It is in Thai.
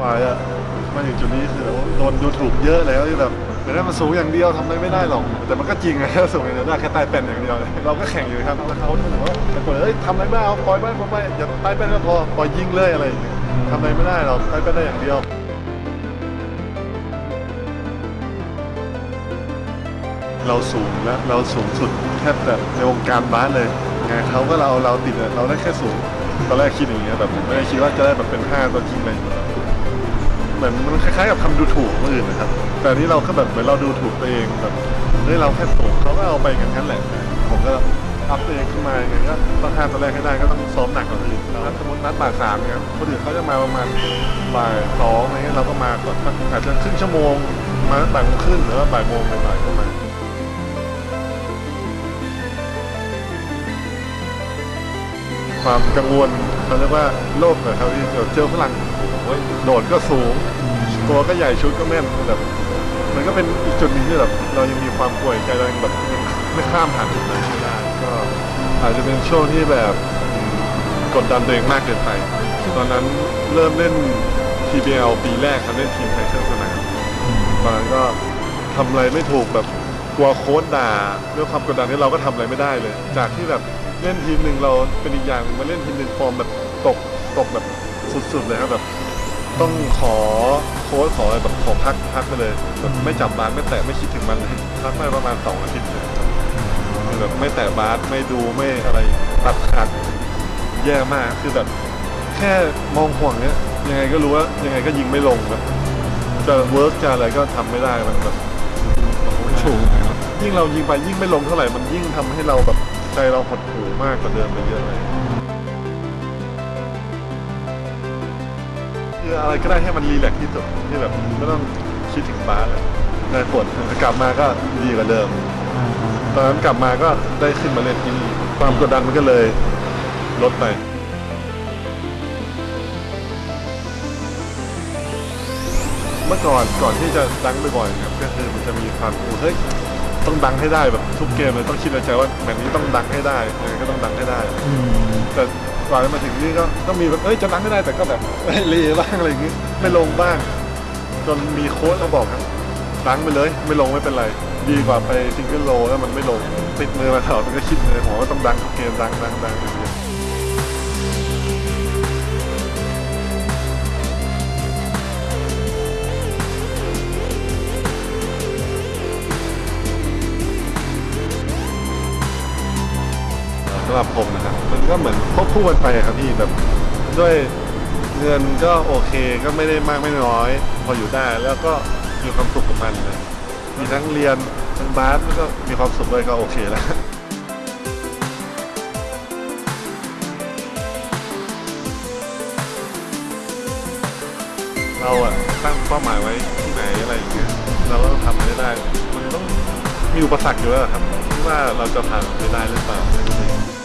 ว่าจะมาถึงจุดนี้คือโดนดูถูกเยอะแล้วที่แบบแต่ถ้ามันสูงอย่างเดียวทำอะไรไม่ได้หรอก แต่มันก็จริงไงถ้าสูงอย่างเดียวได้แค่ใต้เป็นอย่างเดียวเลยเราก็แข่งอยู่ครับแล้วเขาถือว่าแต่คนเอ้ยทำอะไรไม่เอาปล่อยไปปล่อยไปอย่าใต้เป็นก็พอปล่อยยิงเลยอะไรอย่างเงี้ยทำอะไรไม่ได้หรอกใต้เป็นได้อย่างเดียวเราสูงและเราสูงสุดแทบแบบในวงการบาสเลยไงเขาก็เราเราติดเราได้แค่สูงตอนแรกคิดอย่างเงี้ยแบบไม่ได้คิดว่าจะได้แบบเป็นห้าตัวจริงเลย เหมือนมันคล้ายๆกับคำดูถูกคนอื่นนะครับ แต่อันนี้เราก็แบบเหมือนเราดูถูกตัวเองแบบเฮ้ยเราแค่สูงเขาก็เอาไปกันงั้นแหละ ผมก็อัพตัวเองขึ้นมาอย่างเงี้ยก็ต้องห้าตัวแรกให้ได้ก็ต้องซ้อมหนักกว่าอื่นถ้าสมมตินัดบ่ายสามเนี่ยคนอื่นเขาจะมาประมาณบ่ายสองอะไรเงี้ยเราก็มาก่อนอาจจะครึ่งชั่วโมงมาตั้งบ่ายโมงครึ่งหรือว่าบ่ายโมงบ่ายๆก็มาความกังวล เขาเรียกว่าโลกเลยครับที่เจอฝรั่งโดดก็สูงตัวก็ใหญ่ชุดก็แม่นแบบมันก็เป็นอีกจุดหนึงที่แบบเรายังมีความกลัวใจเรายังแบบไม่ข้ามผ่านจุดนั้นไม่ได้ก็อาจจะเป็นช่วงที่แบบกดดันตัวเองมากเกินไป ตอนนั้นเริ่มเล่น TBL ปีแรกครับเล่นทีมไทยเครื่องสนามตอนนั้นก็ทำอะไรไม่ถูกแบบกลัวโค้ชด่าด้วยความกดดันที่เราก็ทำอะไรไม่ได้เลย จากที่แบบ เล่นทีมหนึ่งเราเป็นอีกอย่างมาเล่นทีมหนึ่งฟอร์มแบบตกตกแบบสุดๆเลยครับแบบต้องขอโค้ชขออะไรแบบขอพักพักไปเลยแบบไม่จับบาสไม่แตะไม่คิดถึงมันเลยพักมาประมาณสองอาทิตย์เลยคือแบบไม่แตะบาสไม่ดูไม่อะไรตัดขาดแย่มากคือแบบแค่มองห่วงเนี้ยยังไงก็รู้ว่ายังไงก็ยิงไม่ลงแบบจะเวิร์กจะอะไรก็ทำไม่ได้มันแบบถูกยิ่งเรายิงไปยิ่งไม่ลงเท่าไหร่มันยิ่งทำให้เราแบบ ใจเราหดหู่มากกว่าเดิมไปเยอะเลยคืออะไรก็ได้ให้มันรีแลกซ์ที่สุดที่แบบไม่ต้องคิดถึงบาสเลยในผลกลับมาก็ดีกว่าเดิม ตอนนั้นกลับมาก็ได้ขึ้นมาเล่นที่นี่ความกดดันมันก็เลยลดไปเมื่อก่อนก่อนที่จะดังบ่อยๆครับก็คือมันจะมีความเฮ้ย ต้องดังให้ได้แบบทุกเกมเลยต้องคิดในใจว่าแมตช์นี้ต้องดังให้ได้ยังไงก็ต้องดังให้ได้ แต่กว่าจะมาถึงนี่ก็ต้องมีแบบเอ้ยจะดังให้ได้แต่ก็แบบเลบ้างอะไรอย่างงี้ไม่ลงบ้าง จนมีโค้ชมาบอกครับดังไปเลย ไม่ลงไม่เป็นไร ดีกว่าไปซิงเกิลโลแล้วมันไม่ลงติดมือมาตลอดมันก็คิดในหัวว่าต้องดังทุกเกมดังดังดังอย่างเงี้ย สำหรับผมนะครับ มันก็เหมือนควบคู่กันไปอะครับพี่แบบด้วยเงินก็โอเคก็ไม่ได้มากไม่น้อย พออยู่ได้แล้วก็มีความสุขกับมันเลยมีทั้งเรียนทั้งบาสแล้วก็มีความสุขด้วยก็โอเคแล้วเราอะตั้งเป้าหมายไว้ที่ไหนอะไรอย่างเงี้ยเราก็ต้องทำให้ได้ มันต้องมีอุปสรรคอยู่แล้วอะครับว่าเราจะผ่านไปได้หรือเปล่าแค่นั้